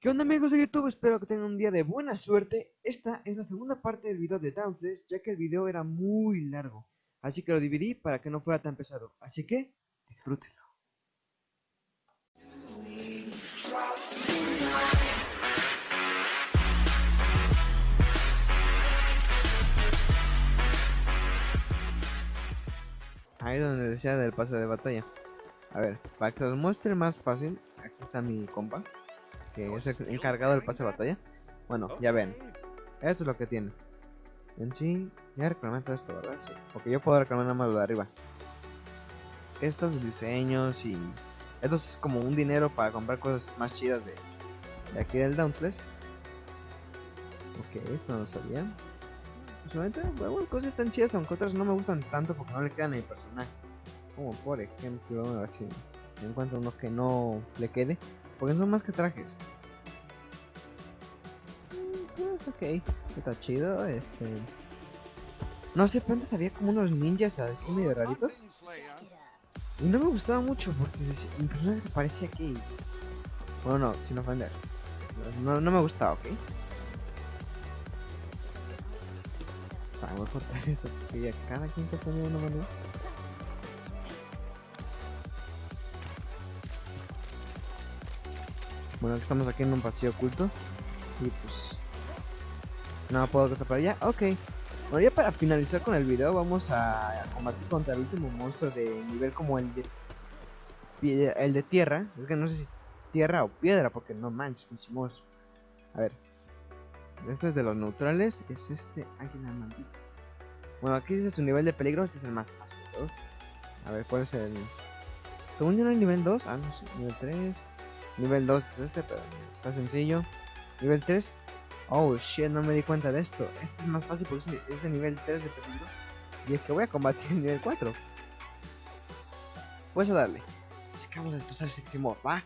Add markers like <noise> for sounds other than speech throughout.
¿Qué onda amigos de YouTube? Espero que tengan un día de buena suerte. Esta es la segunda parte del video de Dauntless, ya que el video era muy largo. Así que lo dividí para que no fuera tan pesado. Así que, disfrútenlo. Ahí donde decía del pase de batalla. A ver, para que os muestre más fácil, aquí está mi compa que es el encargado del pase de batalla. Bueno, ya ven. Esto es lo que tiene. En sí, ya reclamé todo esto, ¿verdad? Sí. Porque yo puedo reclamar nada más lo de arriba. Estos diseños y... Esto es como un dinero para comprar cosas más chidas de, de aquí del Dauntless. Ok, esto no lo sabía. Solamente, bueno, cosas tan chidas, aunque otras no me gustan tanto porque no le quedan a mi personaje. Como por ejemplo, a ver si encuentro uno que no le quede. Porque son más que trajes. Pues ok, está chido, este... No sé, pero antes había como unos ninjas así medio raritos. Y no me gustaba mucho porque mi personaje se parecía aquí. Bueno, no, sin ofender. No, no me gustaba, ¿ok? Vamos a cortar eso porque ya cada quien se pone de una manera. Bueno, estamos aquí en un pasillo oculto. Y pues... No puedo pasar para allá. Ok. Bueno, ya para finalizar con el video vamos a combatir contra el último monstruo de nivel como el de... El de tierra. Es que no sé si es tierra o piedra porque no manches, monstruo. A ver. Este es de los neutrales. Es este águila maldita. Bueno, aquí dice su nivel de peligro. Este es el más fácil. A ver, ¿cuál es el...? Según yo no hay nivel 2. Ah, no sé. Nivel 3. Nivel 2 es este, pero está sencillo. Nivel 3. Oh shit, no me di cuenta de esto. Este es más fácil porque es de nivel 3 de peligro. Y es que voy a combatir en nivel 4. Pues a darle. Sacamos a destrozar ese timor, va.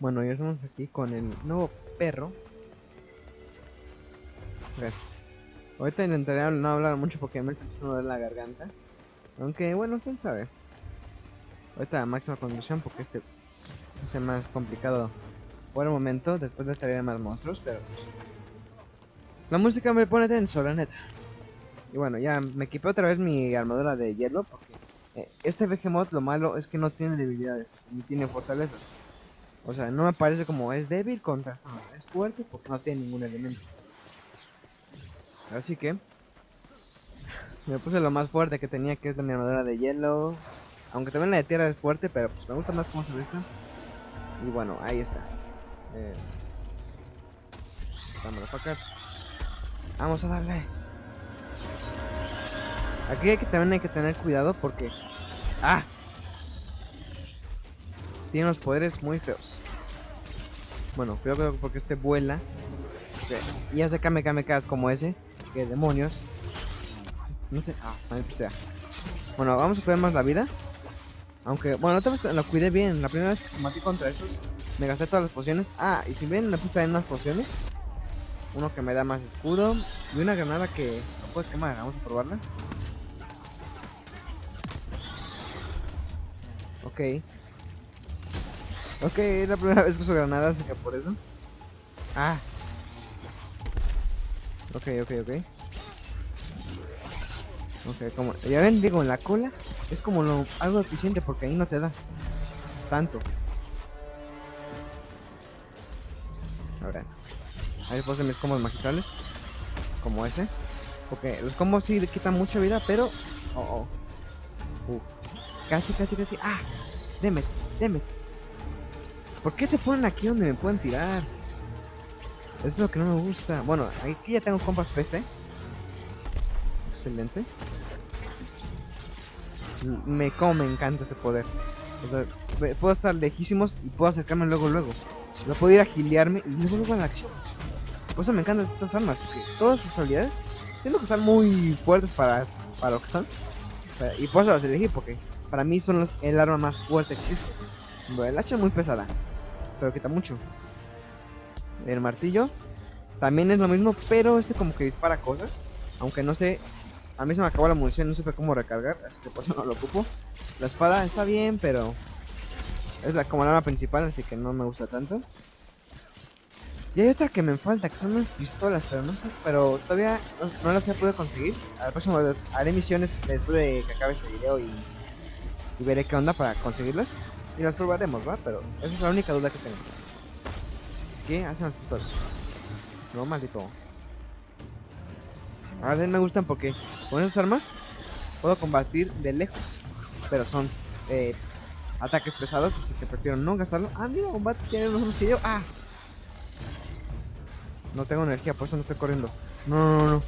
Bueno, ya estamos aquí con el nuevo perro Ahorita intentaré no hablar mucho porque me está empezando a doler la garganta. Aunque bueno, quién sabe. Ahorita máxima condición porque este es más complicado por el momento. Después de estaría más monstruos, pero pues, La música me pone tenso, la neta. Y bueno, ya me equipé otra vez mi armadura de hielo porque eh, este Behemoth lo malo es que no tiene debilidades ni tiene fortalezas. O sea, no me parece como es débil contra... es fuerte porque no tiene ningún elemento. Así que me puse lo más fuerte que tenía, que es la mi armadura de hielo. Aunque también la de tierra es fuerte, pero pues me gusta más cómo se ve Y bueno, ahí está. Eh, Vamos a darle. Aquí que, también hay que tener cuidado porque... ¡Ah! Tiene unos poderes muy feos. Bueno, cuidado porque este vuela. Y hace Kame Kame como ese que demonios. No sé, ah. Bueno, vamos a cuidar más la vida. Aunque, bueno, otra vez lo cuidé bien. La primera vez que combatí contra esos, me gasté todas las pociones. Ah, y si ven, me puse en unas pociones. Uno que me da más escudo. Y una granada que no puedes quemar. Vamos a probarla. Ok. Ok, es la primera vez que uso granadas, así que por eso. Ah, Ok, ok, ok. Ok, como... Ya ven, digo, la cola es como lo algo eficiente porque ahí no te da tanto. Ahora, ahí puse mis combos magistrales. Como ese. Porque los combos sí quitan mucha vida, pero... Oh, oh. Uh. Casi, casi, casi. ¡Ah! Deme, deme. ¿Por qué se ponen aquí donde me pueden tirar? Es lo que no me gusta. Bueno, aquí ya tengo compas PC. Excelente. Me como me encanta ese poder. O sea, puedo estar lejísimos y puedo acercarme luego luego. Lo puedo ir a giliarme y luego luego a la acción. Por eso me encantan estas armas, porque todas sus habilidades Tengo que estar muy fuertes para, para lo que son. y por eso las elegí, porque para mí son el arma más fuerte que existe. Bueno, el hacha es muy pesada, pero quita mucho el martillo. también es lo mismo, pero este como que dispara cosas. Aunque no sé, a mí se me acabó la munición, no supe cómo recargar, así que por eso no lo ocupo. La espada está bien, pero es la, como la arma principal, así que no me gusta tanto. Y hay otra que me falta, que son unas pistolas, pero no sé, pero todavía no, las he podido conseguir. Al próximo haré misiones después de que acabe este video y, y veré qué onda para conseguirlas. Y las probaremos, ¿va? Pero esa es la única duda que tengo. ¿Qué hacen las pistolas? No, maldito. A ver, me gustan porque con esas armas puedo combatir de lejos. Pero son eh, ataques pesados, así que prefiero no gastarlo. Ah, mira, combate tiene los que yo. Ah. No tengo energía, por eso no estoy corriendo. No, no, no, no.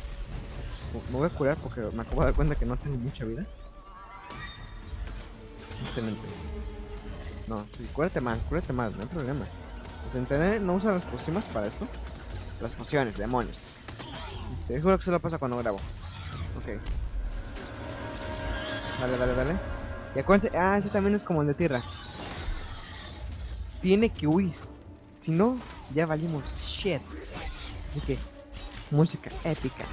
Me voy a curar porque me acabo de dar cuenta que no tengo mucha vida. Excelente. No, sí, cúrate más, cúrate más, no hay problema. Pues no usa las pociones para esto. Las pociones, demonios. Te juro que se lo pasa cuando grabo. Ok. Dale, dale, dale. Y acuérdense, ah, ese también es como el de tierra. Tiene que huir. Si no, ya valimos shit. Así que, música épica.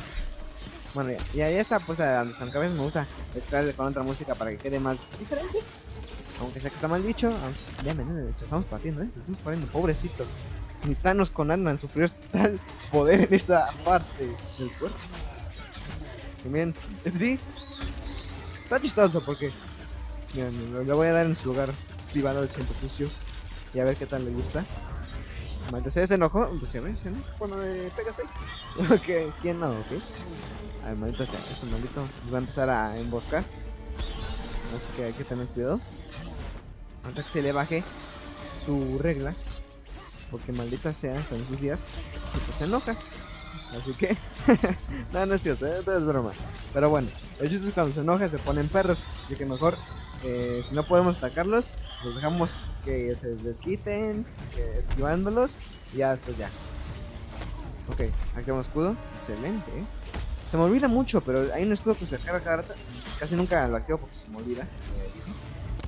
Bueno, ya, ya, está pues a San Cabezas me gusta estar con otra música para que quede más diferente. Aunque sea que está mal dicho, ya me estamos partiendo, eh, estamos partiendo, pobrecito. Ni Thanos con Ant-Man sufrió tal poder en esa parte del cuerpo. Miren, sí, está chistoso porque miren, le voy a dar en su lugar privado del centro sucio y a ver qué tal le gusta. Maldita se enojó, pues ya ves, ¿no? Cuando me pegas ¿quién no? Ok. A maldita sea, este maldito va a empezar a emboscar. Así que hay que tener cuidado. Antes que se le baje su regla. Porque maldita sea, son sus días. Y pues se enoja. Así que. <laughs> no, no es cierto, ¿eh? es broma. Pero bueno, el chiste es cuando se enoja se ponen perros. Así que mejor, eh, si no podemos atacarlos, los dejamos que se desquiten, esquivándolos. Y ya, pues ya. Ok, activamos escudo. Excelente. Se me olvida mucho, pero hay un escudo que se carga cada rato. Casi nunca lo activo porque se me olvida.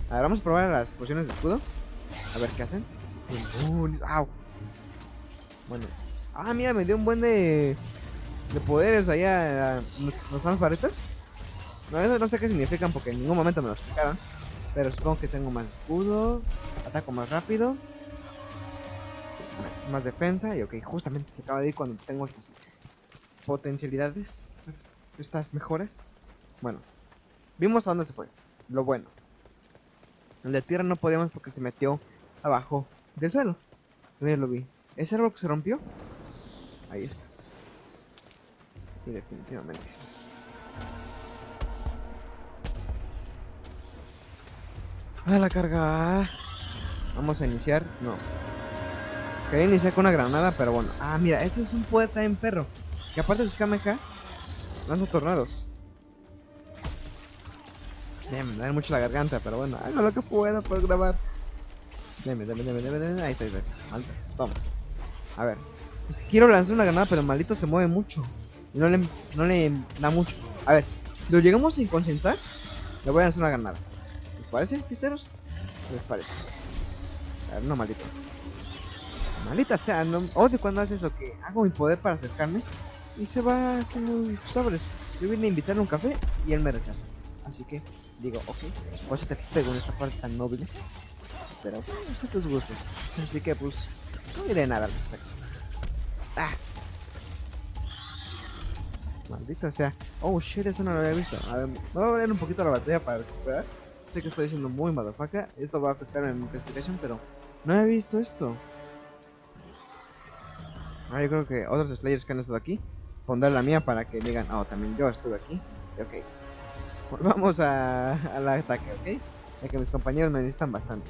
A ver, vamos a probar las pociones de escudo. A ver qué hacen. ¡Au! Bueno. Ah, mira, me dio un buen de, de poderes allá. ¿Nos dan varetas? No, no sé qué significan porque en ningún momento me lo explicaron. Pero supongo que tengo más escudo. Ataco más rápido. Más defensa. Y ok, justamente se acaba de ir cuando tengo potencialidades. Estas mejoras. Bueno. Vimos a dónde se fue. Lo bueno. El de tierra no podíamos porque se metió abajo del suelo. Mira, lo vi. ¿Ese árbol que se rompió? Ahí está. Y definitivamente está. A la carga. Vamos a iniciar. No. Quería iniciar con una granada, pero bueno. Ah, mira, este es un poeta en perro. Que aparte de sus acá lanza tornados. Me da mucho la garganta, pero bueno, hago lo que pueda por grabar. Deme, deme, deme, deme, deme. Ahí está, ahí está. Maltas, toma. A ver. quiero lanzar una granada, pero el maldito se mueve mucho. Y no le, no le da mucho. A ver, lo llegamos a concentrar, le voy a lanzar una granada. ¿Les parece, pisteros? ¿Les parece? A ver, no, maldito. Maldita sea, no, odio cuando hace eso, que hago mi poder para acercarme y se va haciendo sobres. Yo vine a invitarle un café y él me rechaza. Así que digo, ok, por eso te pego en esta parte tan noble. Pero no sé tus gustos. Así que pues, no diré nada al respecto. Ah. Maldita sea. Oh shit, eso no lo había visto. A ver, me voy a poner un poquito la batería para recuperar. Sé que estoy diciendo muy motherfucker. Esto va a afectar en mi clasificación, pero no he visto esto. Ah, yo creo que otros Slayers que han estado aquí pondrán la mía para que digan, oh, también yo estuve aquí. Ok. <laughs> Volvamos a, al ataque, ¿ok? Ya que mis compañeros me necesitan bastante.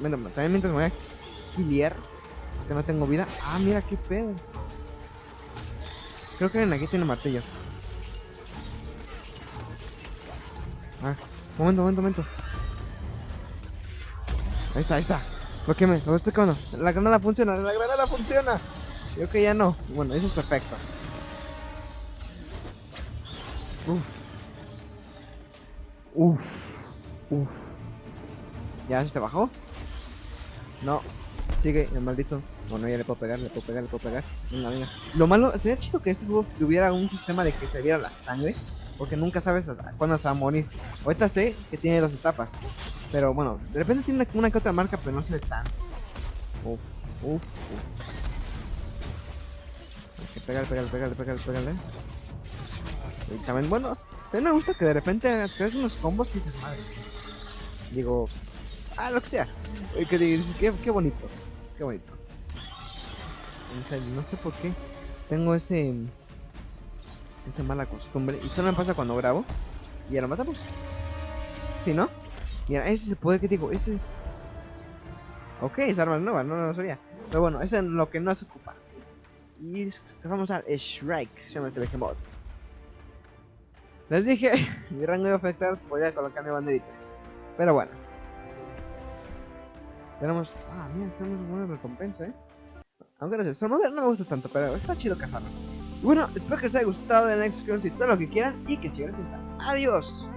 Bueno, también mientras me voy a kiliar, porque no tengo vida. Ah, mira qué pedo. Creo que aquí tiene martillo. Ah, momento, momento, momento. Ahí está, ahí está. ¿Por qué me? Lo estoy. La granada funciona, la granada funciona. Creo que ya no. Bueno, eso es perfecto. Uf. Uf. ¿Ya se bajó? No. Sigue el maldito. Bueno, ya le puedo pegar, le puedo pegar, le puedo pegar. Venga, venga. Lo malo, sería chido que este juego tuviera un sistema de que se viera la sangre. Porque nunca sabes cuándo se va a morir. Ahorita sé que tiene dos etapas. Pero bueno, de repente tiene una, que otra marca, pero no se ve tanto. Uf, uf, uf. Hay que pegar, pegar, pegar, pegar, pegarle. Bueno, también me gusta que de repente te haces unos combos que dices, madre. Digo, ah, lo que sea. Que qué, bonito, qué bonito. No sé por qué tengo ese esa mala costumbre y solo me pasa cuando grabo y ya lo matamos. ¿Sí, no? Mira, ese es el poder que digo, ese Ok, es arma nueva, no, no lo sabía. Pero bueno, ese es lo que no se ocupa. Y vamos a Shrike, se llama Behemoth. Les dije, <laughs> mi rango iba a afectar, voy a colocar mi banderita. Pero bueno. Tenemos... Ah, mira, tenemos buena recompensa, eh. Aunque no sé, eso no, me gusta tanto, pero está chido cazarlo. Bueno, espero que les haya gustado el Next Scrolls y todo lo que quieran y que sigan fiesta. ¡Adiós!